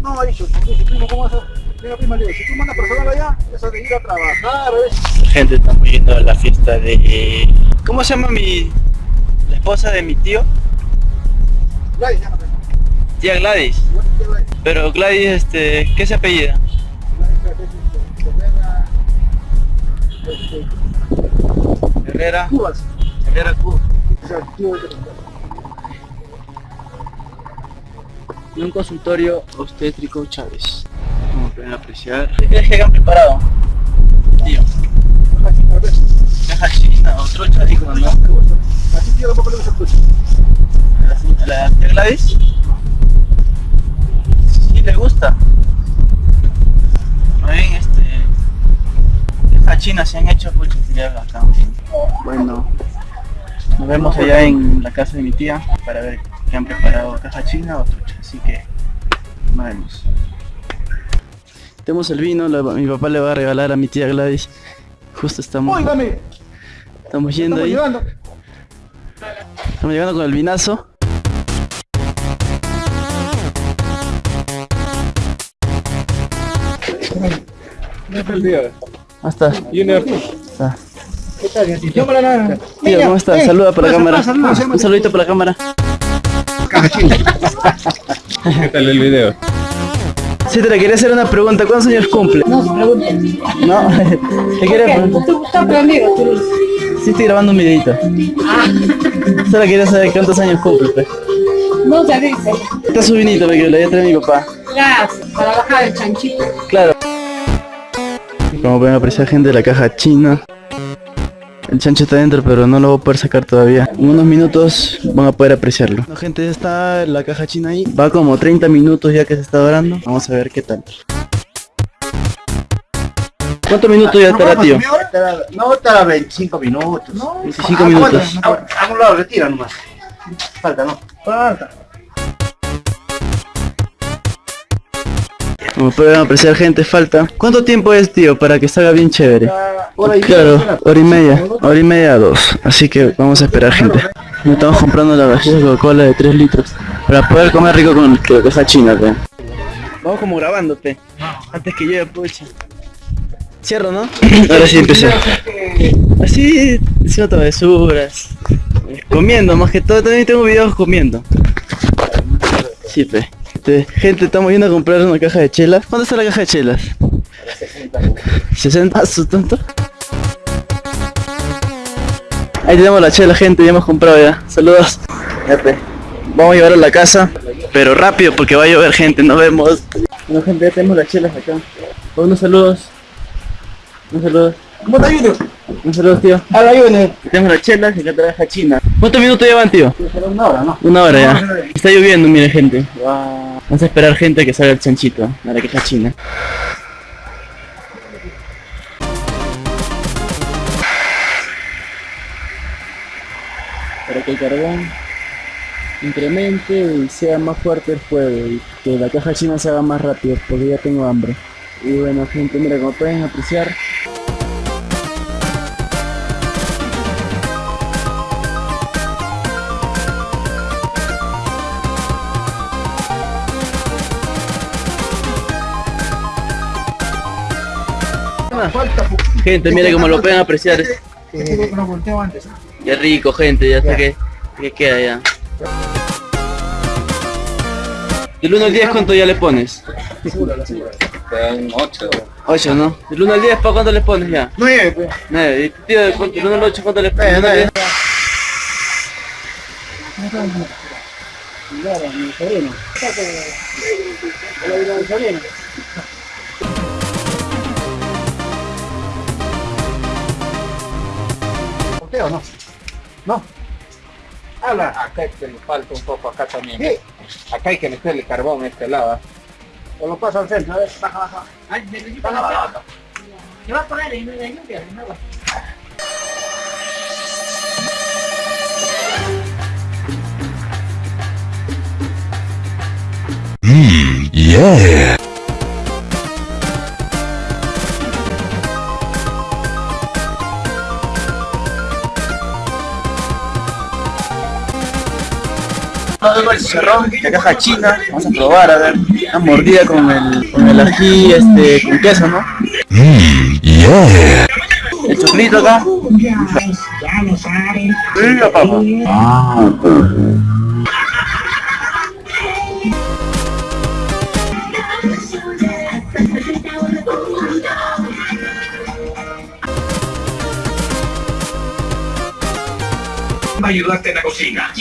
No, ha dicho, dice, primo, ¿cómo vas a...? Mira, prima, le si tú mandas personal allá, eso de ir a trabajar, ¿ves? Gente, estamos yendo a la fiesta de... ¿Cómo se llama mi... la esposa de mi tío? Gladys, tengo. Tía Gladys. Que Gladys. Pero Gladys, este, ¿qué se apellida? Gladys, este, Herrera, este, Herrera. Cubas. Herrera Q. de un consultorio obstétrico Chávez. Como pueden apreciar. ¿Qué crees que hayan preparado? Tío. Así, a ver. Caja china o trocha, digo, ¿no? Así tío. ¿A la tía Gladys? Sí, le gusta. Muy bien, este... Caja china se han hecho, pucha, sería bacán. Bueno, nos vemos allá en la casa de mi tía para ver qué han preparado caja china o trucha, así que nos vemos. Tenemos el vino, la- mi papá le va a regalar a mi tía Gladys. Justo estamos, Óigame, estamos yendo estamos ahí, llegando. estamos llegando con el vinazo. ¿Cómo está? Está. ¿Qué tal, gatito? Tío, ¿cómo está? ven, Saluda para la cámara. Un saludito para la cámara. ¿Qué tal el video? Sí, te le quería hacer una pregunta. ¿Cuántos años cumple? No, No, te quería preguntar. Tú estás prendido, tú. Sí, estoy grabando un videito. Solo quería saber cuántos años cumple. pues. No se dice. Está su vinito, porque lo voy a traer mi papá. Gracias. Para bajar el chanchito. Claro. Como pueden apreciar gente de la caja china. El chancho está dentro, pero no lo voy a poder sacar todavía. En unos minutos van a poder apreciarlo. Bueno, gente, está la caja china ahí. Va como 30 minutos ya que se está dorando. Vamos a ver qué tal. ¿Cuántos minutos ya estará, tío? No, estará 25 minutos. 25 minutos. A, a un lado, retira nomás. Falta, ¿no? Falta. Como pueden apreciar gente, falta. ¿Cuánto tiempo es, tío, para que salga bien chévere? Hora y Claro, hora y media, hora y media a dos. Así que vamos a esperar gente. Nos estamos comprando la vajilla de Coca-Cola de 3 litros. Para poder comer rico con la caja china, pe. Vamos como grabándote. Antes que llegue, pucha. Cierro, ¿no? Ahora sí empecé. Así, haciendo travesuras. Comiendo, más que todo, también tengo videos comiendo. Sí, pe. Este, gente, estamos yendo a comprar una caja de chelas. ¿Cuánto está la caja de chelas? 60 ¿A su tonto? Ahí tenemos la chela gente, ya hemos comprado ya. Saludos. Vamos a llevarlo a la casa, pero rápido porque va a llover gente, nos vemos. Bueno gente, ya tenemos las chelas acá. Unos saludos. Unos saludos. ¿Cómo te ayudo? Unos saludos tío. A la ayuda. Tenemos las chelas y acá trabaja China. ¿Cuántos minutos llevan tío? Una hora, ¿no? Una hora ya. Está lloviendo, mire gente. Vamos a esperar gente que salga el chanchito, a la queja china. Para que el carbón incremente y sea más fuerte el fuego y que la caja china se haga más rápido porque ya tengo hambre. Y bueno gente, mira como pueden apreciar Gente, mira como lo pueden apreciar. Antes. Ya rico, gente, ya está que, que queda ya. Del 1 al 10, ¿cuánto ya le pones? Te dan 8. 8, ¿no? Del 1 al 10, ¿para cuánto le pones ya? Nueve, pues. 9. ¿Y tío, del 1 al 8, cuánto le pones? Nueve, nueve. Claro, mi sobrino. Hola, mi sobrino. usted o no? No. Habla. Ah, acá es que le falta un poco, acá también. Sí. Acá hay que meterle carbón a este lado. O lo paso al centro, a ver. Baja, baja. Ay, me lo baja, baja, baja. ¿Qué va a poner ahí? No hay lluvia, no agua. Mmm, yeah. El chicharrón de caja china, vamos a probar a ver, una mordida con el, con el ají este, con queso, ¿no? El choclito acá. Y la papa. ayudarte en la cocina.